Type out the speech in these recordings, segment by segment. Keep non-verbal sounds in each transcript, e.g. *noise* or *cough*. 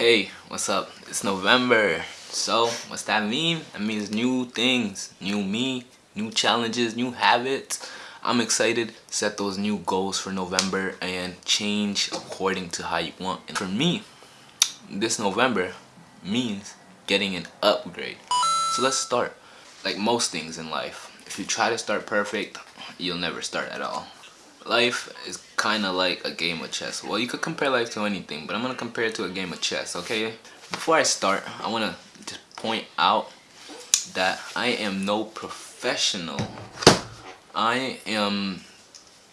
Hey, what's up? It's November. So, what's that mean? That means new things, new me, new challenges, new habits. I'm excited set those new goals for November and change according to how you want. And for me, this November means getting an upgrade. So let's start. Like most things in life, if you try to start perfect, you'll never start at all. Life is kind of like a game of chess. Well, you could compare life to anything, but I'm going to compare it to a game of chess, okay? Before I start, I want to just point out that I am no professional. I am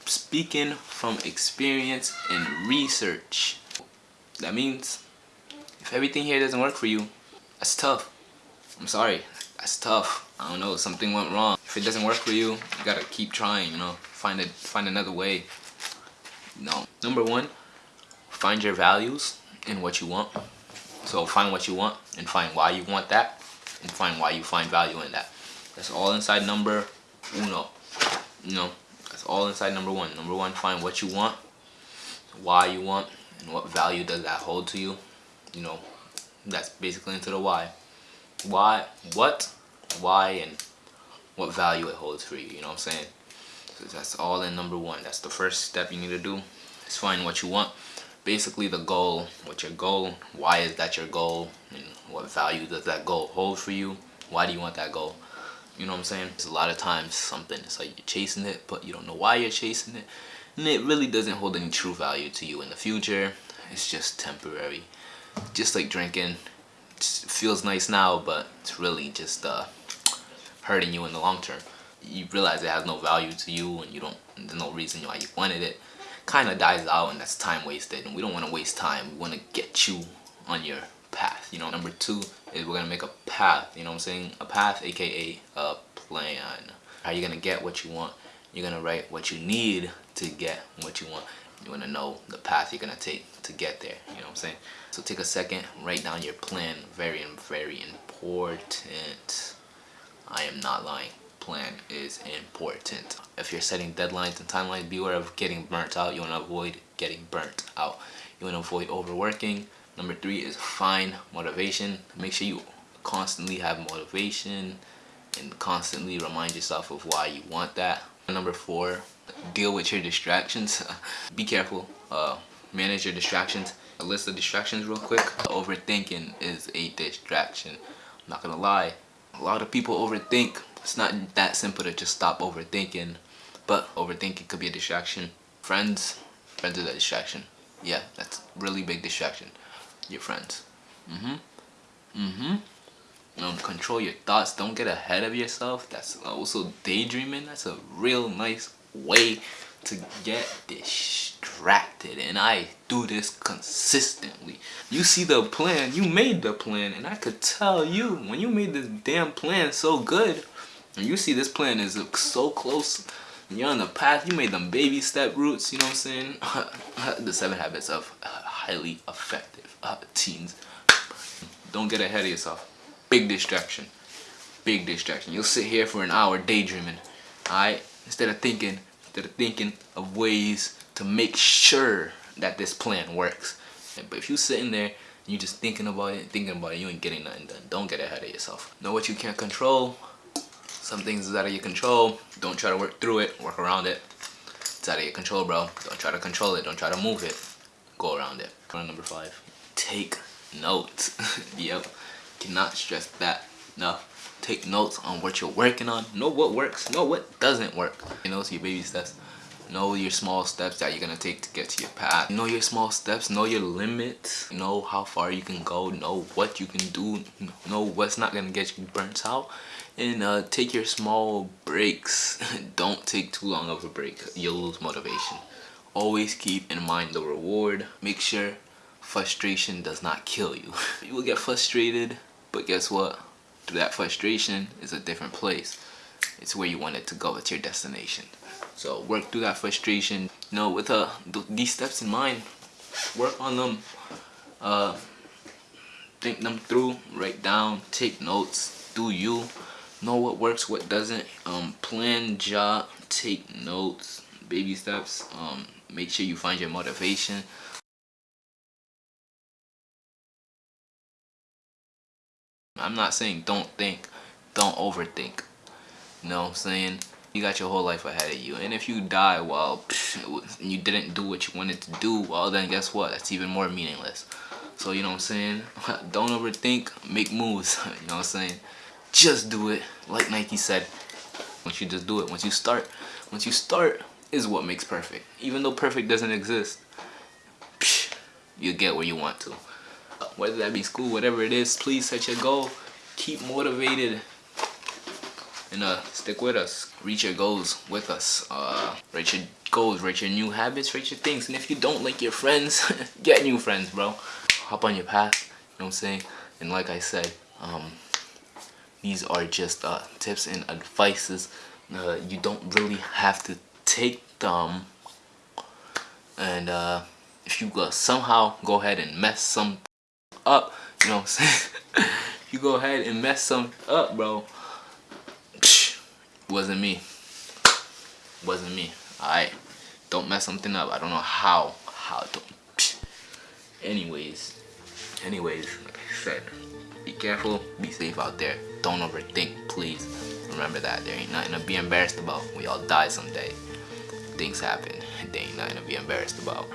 speaking from experience and research. That means if everything here doesn't work for you, that's tough. I'm sorry, that's tough. I don't know, something went wrong. If it doesn't work for you, you gotta keep trying, you know, find it, find another way. No. Number one, find your values and what you want. So find what you want and find why you want that and find why you find value in that. That's all inside number uno. You know, that's all inside number one. Number one, find what you want, why you want, and what value does that hold to you. You know, that's basically into the why. Why, what, why and what value it holds for you you know what i'm saying? So that's all in number one. That's the first step you need to do is find what you want. Basically the goal what's your goal why is that your goal and what value does that goal hold for you? Why do you want that goal? You know what i'm saying? There's a lot of times something it's like you're chasing it but you don't know why you're chasing it. And it really doesn't hold any true value to you in the future. It's just temporary. Just like drinking it feels nice now but it's really just uh hurting you in the long term. You realize it has no value to you and you don't, there's no reason why you wanted it. Kind of dies out and that's time wasted and we don't want to waste time. We want to get you on your path. You know, number two is we're going to make a path, you know what I'm saying? A path, aka a plan. How you going to get what you want? You're going to write what you need to get what you want. You want to know the path you're going to take to get there. You know what I'm saying? So take a second, write down your plan. Very, very important. I am not lying. Plan is important. If you're setting deadlines and timelines, beware of getting burnt out. You want to avoid getting burnt out. You want to avoid overworking. Number three is find motivation. Make sure you constantly have motivation and constantly remind yourself of why you want that. Number four, deal with your distractions. *laughs* Be careful. Uh, manage your distractions. A list of distractions real quick. Overthinking is a distraction. I'm not gonna lie a lot of people overthink. It's not that simple to just stop overthinking but overthinking could be a distraction. Friends friends is a distraction. Yeah that's really big distraction. Your friends. Mm-hmm. Mm-hmm. Um, control your thoughts. Don't get ahead of yourself. That's also daydreaming. That's a real nice way to get distracted and I do this consistently. You see the plan, you made the plan and I could tell you when you made this damn plan so good and you see this plan is so close you're on the path, you made them baby step roots, you know what I'm saying? *laughs* the seven habits of highly effective uh, teens. Don't get ahead of yourself. Big distraction. Big distraction. You'll sit here for an hour daydreaming. Alright? Instead of thinking that are thinking of ways to make sure that this plan works. But if you're sitting there you're just thinking about it, thinking about it, you ain't getting nothing done. Don't get ahead of yourself. Know what you can't control. Some things is out of your control. Don't try to work through it, work around it. It's out of your control, bro. Don't try to control it. Don't try to move it. Go around it. Number five, take notes. *laughs* yep, cannot stress that enough take notes on what you're working on. Know what works know what doesn't work. You know so your baby steps. Know your small steps that you're gonna take to get to your path. Know your small steps know your limits. Know how far you can go. Know what you can do. Know what's not gonna get you burnt out. And uh, take your small breaks. *laughs* Don't take too long of a break. You'll lose motivation. Always keep in mind the reward. Make sure frustration does not kill you. *laughs* You will get frustrated but guess what that frustration is a different place. It's where you want it to go. It's your destination. So work through that frustration. You know, with uh, th these steps in mind, work on them. Uh, think them through. Write down. Take notes. Do you know what works, what doesn't? Um, plan, job, take notes, baby steps. Um, make sure you find your motivation. I'm not saying don't think, don't overthink. You know what I'm saying? You got your whole life ahead of you. And if you die while you didn't do what you wanted to do, well then guess what? That's even more meaningless. So you know what I'm saying? *laughs* Don't overthink, make moves. *laughs* you know what I'm saying? Just do it. Like Nike said. Once you just do it, once you start, once you start is what makes perfect. Even though perfect doesn't exist, you get where you want to. Whether that be school, whatever it is, please set your goal. Keep motivated and uh, stick with us. Reach your goals with us. Uh, reach your goals, reach your new habits, reach your things. And if you don't like your friends, *laughs* get new friends, bro. Hop on your path, you know what I'm saying? And like I said, um, these are just uh, tips and advices. Uh, you don't really have to take them. And uh, if you uh, somehow go ahead and mess some up, you know what I'm saying? *laughs* you go ahead and mess something up, bro wasn't me. Wasn't me. Alright. Don't mess something up. I don't know how. How to. Anyways. Anyways, like I said, be careful, be safe out there. Don't overthink, please. Remember that. There ain't nothing to be embarrassed about. We all die someday. Things happen. There ain't nothing to be embarrassed about.